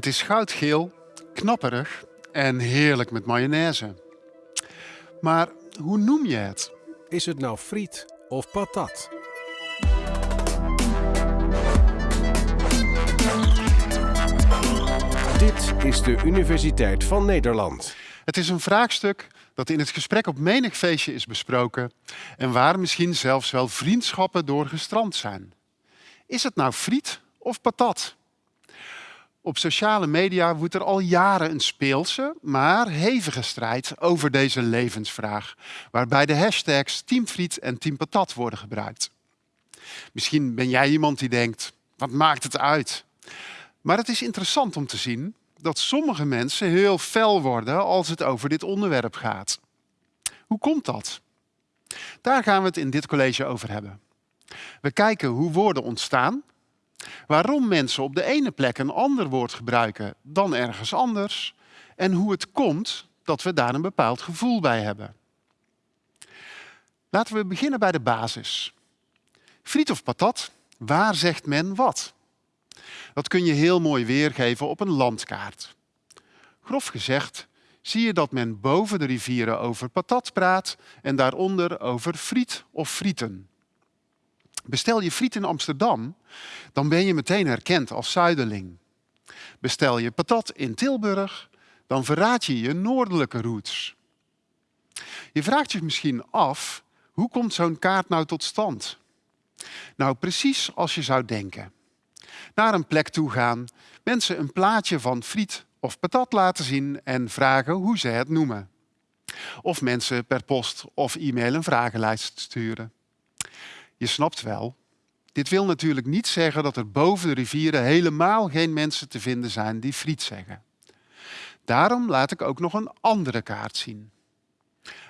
Het is goudgeel, knapperig en heerlijk met mayonaise. Maar hoe noem je het? Is het nou friet of patat? Dit is de Universiteit van Nederland. Het is een vraagstuk dat in het gesprek op menig feestje is besproken en waar misschien zelfs wel vriendschappen door gestrand zijn. Is het nou friet of patat? Op sociale media woedt er al jaren een speelse, maar hevige strijd over deze levensvraag, waarbij de hashtags Team Friet en Team Patat worden gebruikt. Misschien ben jij iemand die denkt, wat maakt het uit? Maar het is interessant om te zien dat sommige mensen heel fel worden als het over dit onderwerp gaat. Hoe komt dat? Daar gaan we het in dit college over hebben. We kijken hoe woorden ontstaan, waarom mensen op de ene plek een ander woord gebruiken dan ergens anders en hoe het komt dat we daar een bepaald gevoel bij hebben. Laten we beginnen bij de basis. Friet of patat, waar zegt men wat? Dat kun je heel mooi weergeven op een landkaart. Grof gezegd zie je dat men boven de rivieren over patat praat en daaronder over friet of frieten. Bestel je friet in Amsterdam, dan ben je meteen herkend als zuiderling. Bestel je patat in Tilburg, dan verraad je je noordelijke roots. Je vraagt je misschien af, hoe komt zo'n kaart nou tot stand? Nou, precies als je zou denken. Naar een plek toe gaan, mensen een plaatje van friet of patat laten zien en vragen hoe ze het noemen. Of mensen per post of e-mail een vragenlijst sturen. Je snapt wel, dit wil natuurlijk niet zeggen dat er boven de rivieren helemaal geen mensen te vinden zijn die friet zeggen. Daarom laat ik ook nog een andere kaart zien.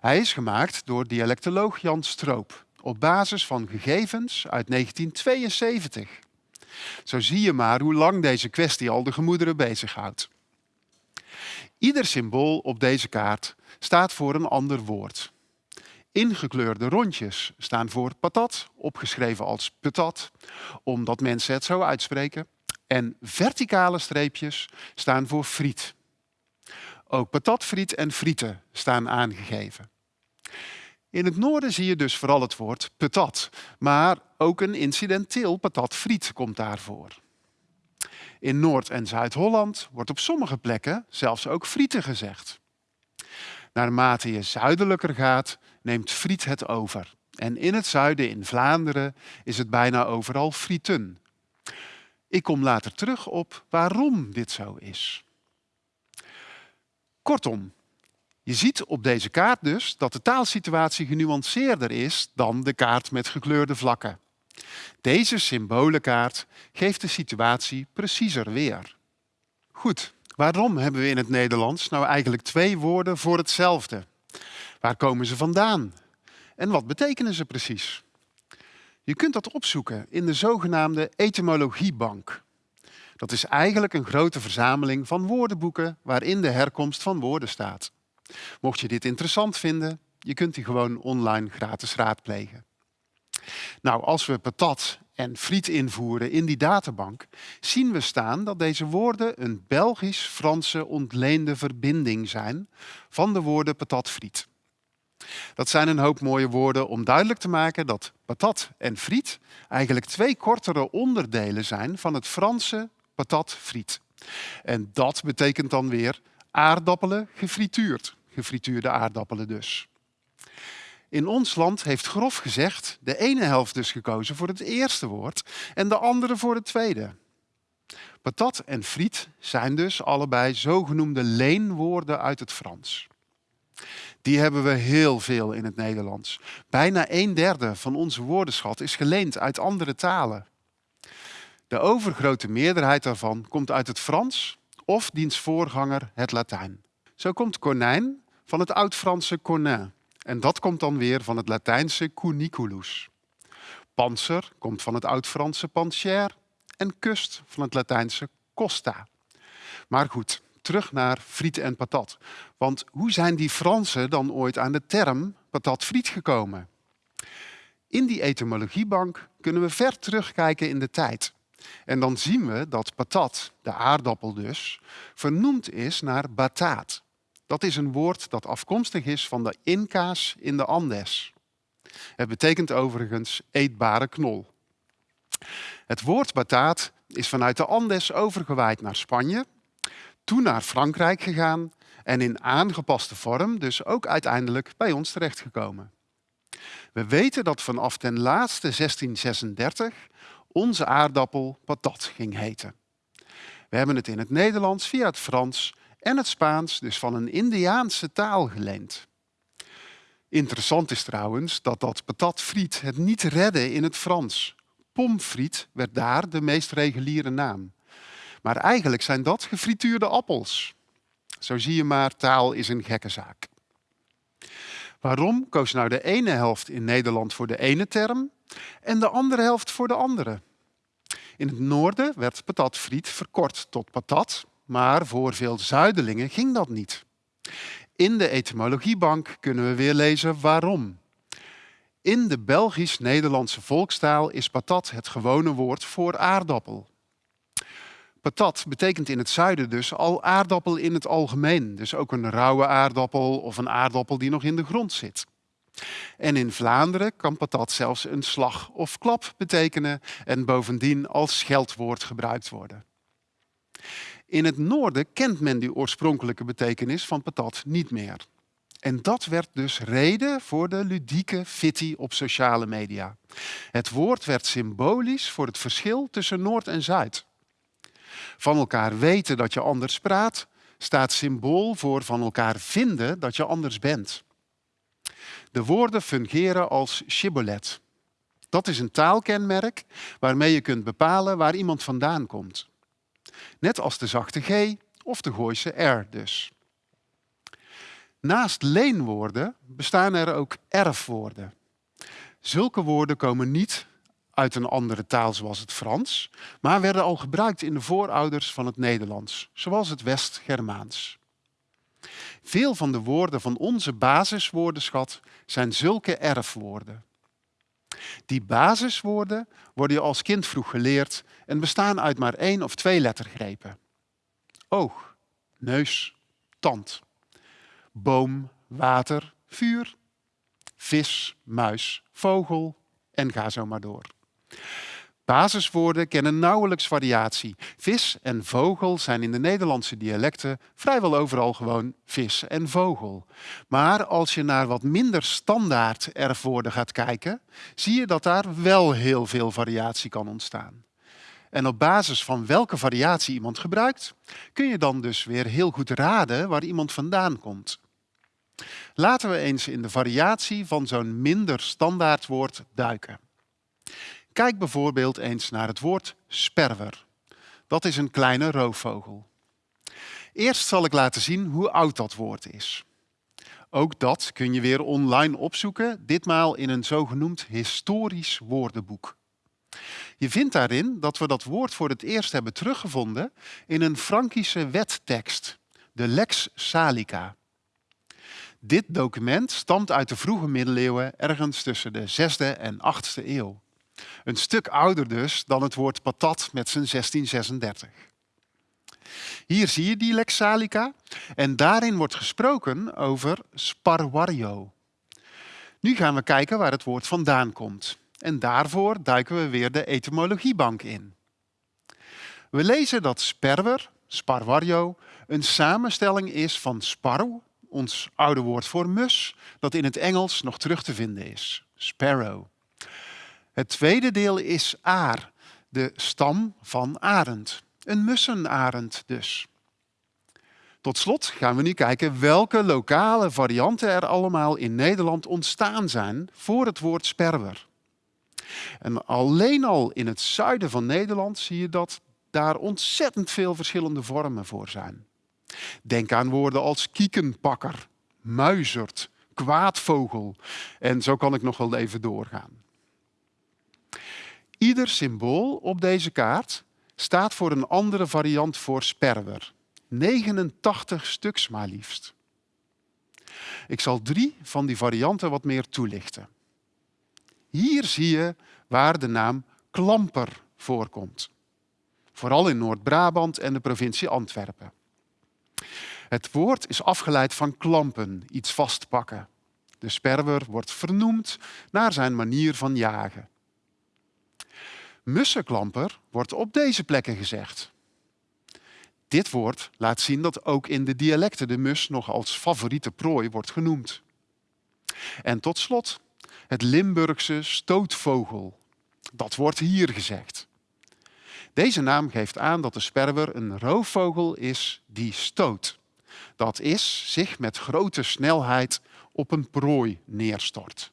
Hij is gemaakt door dialectoloog Jan Stroop op basis van gegevens uit 1972. Zo zie je maar hoe lang deze kwestie al de gemoederen bezighoudt. Ieder symbool op deze kaart staat voor een ander woord. Ingekleurde rondjes staan voor patat, opgeschreven als patat, omdat mensen het zo uitspreken. En verticale streepjes staan voor friet. Ook patatfriet en frieten staan aangegeven. In het noorden zie je dus vooral het woord patat, maar ook een incidenteel patatfriet komt daarvoor. In Noord- en Zuid-Holland wordt op sommige plekken zelfs ook frieten gezegd. Naarmate je zuidelijker gaat, neemt friet het over. En in het zuiden, in Vlaanderen, is het bijna overal frieten. Ik kom later terug op waarom dit zo is. Kortom, je ziet op deze kaart dus dat de taalsituatie genuanceerder is dan de kaart met gekleurde vlakken. Deze symbolenkaart geeft de situatie preciezer weer. Goed, waarom hebben we in het Nederlands nou eigenlijk twee woorden voor hetzelfde? Waar komen ze vandaan? En wat betekenen ze precies? Je kunt dat opzoeken in de zogenaamde etymologiebank. Dat is eigenlijk een grote verzameling van woordenboeken waarin de herkomst van woorden staat. Mocht je dit interessant vinden, je kunt die gewoon online gratis raadplegen. Nou, als we patat en friet invoeren in die databank, zien we staan dat deze woorden een Belgisch-Franse ontleende verbinding zijn van de woorden patat-friet. Dat zijn een hoop mooie woorden om duidelijk te maken dat patat en friet eigenlijk twee kortere onderdelen zijn van het Franse patat-friet. En dat betekent dan weer aardappelen gefrituurd. Gefrituurde aardappelen dus. In ons land heeft grof gezegd de ene helft dus gekozen voor het eerste woord en de andere voor het tweede. Patat en friet zijn dus allebei zogenoemde leenwoorden uit het Frans. Die hebben we heel veel in het Nederlands. Bijna een derde van onze woordenschat is geleend uit andere talen. De overgrote meerderheid daarvan komt uit het Frans of diens voorganger het Latijn. Zo komt konijn van het Oud-Franse cornin. En dat komt dan weer van het Latijnse cuniculus. Panzer komt van het Oud-Franse pancher en kust van het Latijnse costa. Maar goed, terug naar friet en patat. Want hoe zijn die Fransen dan ooit aan de term patat-friet gekomen? In die etymologiebank kunnen we ver terugkijken in de tijd. En dan zien we dat patat, de aardappel dus, vernoemd is naar bataat. Dat is een woord dat afkomstig is van de Inca's in de Andes. Het betekent overigens eetbare knol. Het woord bataat is vanuit de Andes overgewaaid naar Spanje, toen naar Frankrijk gegaan en in aangepaste vorm dus ook uiteindelijk bij ons terechtgekomen. We weten dat vanaf ten laatste 1636 onze aardappel patat ging heten. We hebben het in het Nederlands via het Frans en het Spaans dus van een Indiaanse taal geleend. Interessant is trouwens dat dat patatfriet het niet redde in het Frans. Pomfriet werd daar de meest reguliere naam. Maar eigenlijk zijn dat gefrituurde appels. Zo zie je maar, taal is een gekke zaak. Waarom koos nou de ene helft in Nederland voor de ene term en de andere helft voor de andere? In het noorden werd patatfriet verkort tot patat, maar voor veel zuidelingen ging dat niet. In de etymologiebank kunnen we weer lezen waarom. In de Belgisch-Nederlandse volkstaal is patat het gewone woord voor aardappel. Patat betekent in het zuiden dus al aardappel in het algemeen. Dus ook een rauwe aardappel of een aardappel die nog in de grond zit. En in Vlaanderen kan patat zelfs een slag of klap betekenen en bovendien als scheldwoord gebruikt worden. In het noorden kent men die oorspronkelijke betekenis van patat niet meer. En dat werd dus reden voor de ludieke fitty op sociale media. Het woord werd symbolisch voor het verschil tussen Noord en Zuid. Van elkaar weten dat je anders praat, staat symbool voor van elkaar vinden dat je anders bent. De woorden fungeren als shibboleth. Dat is een taalkenmerk waarmee je kunt bepalen waar iemand vandaan komt. Net als de zachte G of de Gooise R dus. Naast leenwoorden bestaan er ook erfwoorden. Zulke woorden komen niet uit een andere taal zoals het Frans, maar werden al gebruikt in de voorouders van het Nederlands, zoals het West-Germaans. Veel van de woorden van onze basiswoordenschat zijn zulke erfwoorden. Die basiswoorden worden je als kind vroeg geleerd en bestaan uit maar één of twee lettergrepen. Oog, neus, tand. Boom, water, vuur. Vis, muis, vogel en ga zo maar door. Basiswoorden kennen nauwelijks variatie. Vis en vogel zijn in de Nederlandse dialecten vrijwel overal gewoon vis en vogel. Maar als je naar wat minder standaard erfwoorden gaat kijken, zie je dat daar wel heel veel variatie kan ontstaan. En op basis van welke variatie iemand gebruikt, kun je dan dus weer heel goed raden waar iemand vandaan komt. Laten we eens in de variatie van zo'n minder standaard woord duiken. Kijk bijvoorbeeld eens naar het woord sperwer. Dat is een kleine roofvogel. Eerst zal ik laten zien hoe oud dat woord is. Ook dat kun je weer online opzoeken, ditmaal in een zogenoemd historisch woordenboek. Je vindt daarin dat we dat woord voor het eerst hebben teruggevonden in een Frankische wettekst, de Lex Salica. Dit document stamt uit de vroege middeleeuwen, ergens tussen de 6e en 8e eeuw. Een stuk ouder dus dan het woord patat met zijn 1636. Hier zie je die lex salica en daarin wordt gesproken over sparwario. Nu gaan we kijken waar het woord vandaan komt. En daarvoor duiken we weer de etymologiebank in. We lezen dat sperwer, sparwario, een samenstelling is van sparrow, ons oude woord voor mus, dat in het Engels nog terug te vinden is, sparrow. Het tweede deel is aar, de stam van arend. Een mussenarend dus. Tot slot gaan we nu kijken welke lokale varianten er allemaal in Nederland ontstaan zijn voor het woord sperwer. En alleen al in het zuiden van Nederland zie je dat daar ontzettend veel verschillende vormen voor zijn. Denk aan woorden als kiekenpakker, muizerd, kwaadvogel en zo kan ik nog wel even doorgaan. Ieder symbool op deze kaart staat voor een andere variant voor sperwer. 89 stuks maar liefst. Ik zal drie van die varianten wat meer toelichten. Hier zie je waar de naam klamper voorkomt. vooral in Noord-Brabant en de provincie Antwerpen. Het woord is afgeleid van klampen, iets vastpakken. De sperwer wordt vernoemd naar zijn manier van jagen. Mussenklamper wordt op deze plekken gezegd. Dit woord laat zien dat ook in de dialecten de mus nog als favoriete prooi wordt genoemd. En tot slot het Limburgse stootvogel. Dat wordt hier gezegd. Deze naam geeft aan dat de sperwer een roofvogel is die stoot. Dat is zich met grote snelheid op een prooi neerstort.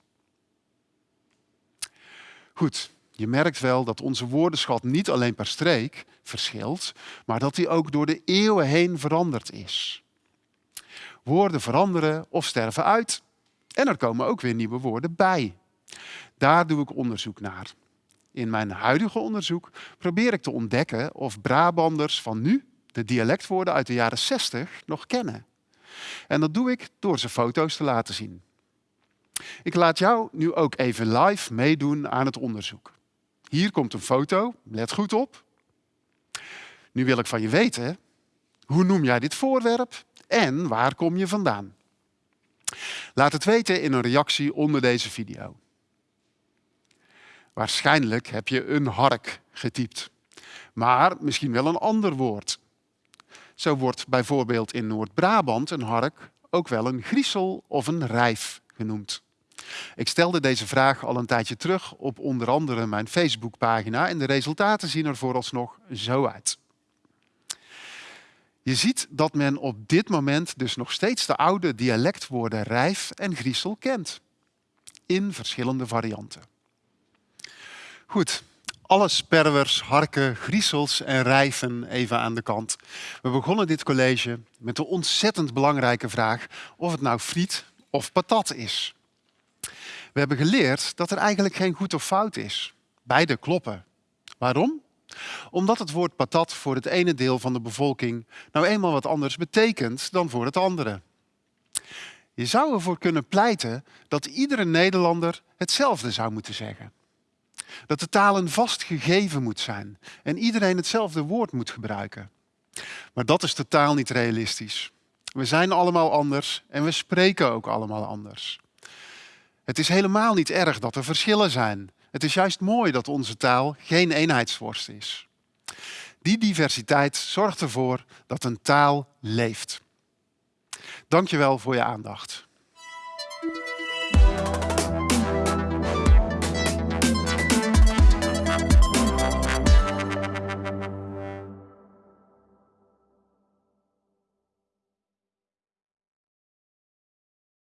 Goed, je merkt wel dat onze woordenschat niet alleen per streek verschilt, maar dat die ook door de eeuwen heen veranderd is. Woorden veranderen of sterven uit en er komen ook weer nieuwe woorden bij. Daar doe ik onderzoek naar. In mijn huidige onderzoek probeer ik te ontdekken of Brabanders van nu de dialectwoorden uit de jaren 60 nog kennen. En dat doe ik door ze foto's te laten zien. Ik laat jou nu ook even live meedoen aan het onderzoek. Hier komt een foto, let goed op. Nu wil ik van je weten, hoe noem jij dit voorwerp en waar kom je vandaan? Laat het weten in een reactie onder deze video. Waarschijnlijk heb je een hark getypt, maar misschien wel een ander woord. Zo wordt bijvoorbeeld in Noord-Brabant een hark ook wel een griezel of een rijf genoemd. Ik stelde deze vraag al een tijdje terug op onder andere mijn Facebookpagina en de resultaten zien er vooralsnog zo uit. Je ziet dat men op dit moment dus nog steeds de oude dialectwoorden rijf en griezel kent. In verschillende varianten. Goed, alle sperwers, harken, griezels en rijven even aan de kant. We begonnen dit college met de ontzettend belangrijke vraag of het nou friet of patat is. We hebben geleerd dat er eigenlijk geen goed of fout is. Beide kloppen. Waarom? Omdat het woord patat voor het ene deel van de bevolking nou eenmaal wat anders betekent dan voor het andere. Je zou ervoor kunnen pleiten dat iedere Nederlander hetzelfde zou moeten zeggen. Dat de taal een vast gegeven moet zijn en iedereen hetzelfde woord moet gebruiken. Maar dat is totaal niet realistisch. We zijn allemaal anders en we spreken ook allemaal anders. Het is helemaal niet erg dat er verschillen zijn. Het is juist mooi dat onze taal geen eenheidsworst is. Die diversiteit zorgt ervoor dat een taal leeft. Dankjewel voor je aandacht.